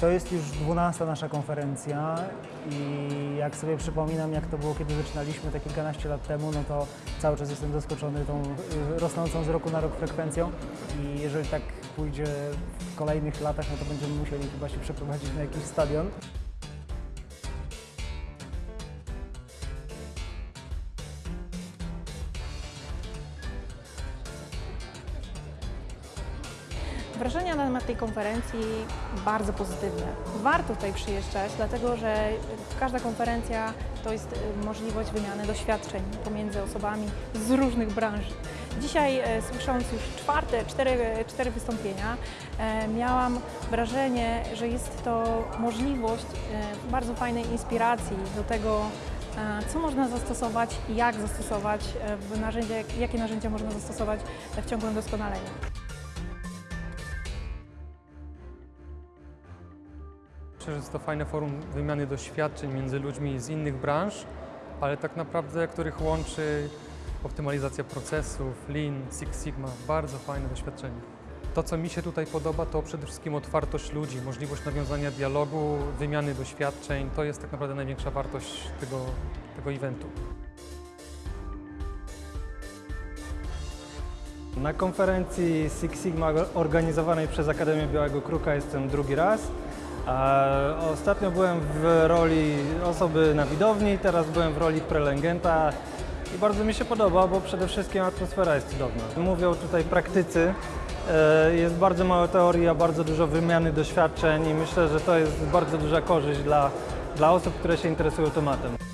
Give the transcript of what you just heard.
To jest już 12 nasza konferencja i jak sobie przypominam, jak to było, kiedy zaczynaliśmy te kilkanaście lat temu, no to cały czas jestem zaskoczony tą y, rosnącą z roku na rok frekwencją i jeżeli tak pójdzie w kolejnych latach, no to będziemy musieli chyba się przeprowadzić na jakiś stadion. Wrażenia na temat tej konferencji bardzo pozytywne. Warto tutaj przyjeżdżać, dlatego że każda konferencja to jest y, możliwość wymiany doświadczeń pomiędzy osobami z różnych branż. Dzisiaj, e, słysząc już czwarte, cztery, cztery wystąpienia, e, miałam wrażenie, że jest to możliwość e, bardzo fajnej inspiracji do tego, co można zastosować jak zastosować w narzędzia, jakie narzędzia można zastosować w ciągłym doskonaleniu. Myślę, że jest to fajne forum wymiany doświadczeń między ludźmi z innych branż, ale tak naprawdę, których łączy optymalizacja procesów, Lean, Six Sigma. Bardzo fajne doświadczenie. To, co mi się tutaj podoba, to przede wszystkim otwartość ludzi, możliwość nawiązania dialogu, wymiany doświadczeń. To jest tak naprawdę największa wartość tego, tego eventu. Na konferencji Six Sigma organizowanej przez Akademię Białego Kruka jestem drugi raz. Ostatnio byłem w roli osoby na widowni, teraz byłem w roli prelegenta i bardzo mi się podoba, bo przede wszystkim atmosfera jest cudowna. Mówią tutaj praktycy, e, jest bardzo mało teorii, a bardzo dużo wymiany doświadczeń i myślę, że to jest bardzo duża korzyść dla, dla osób, które się interesują tematem.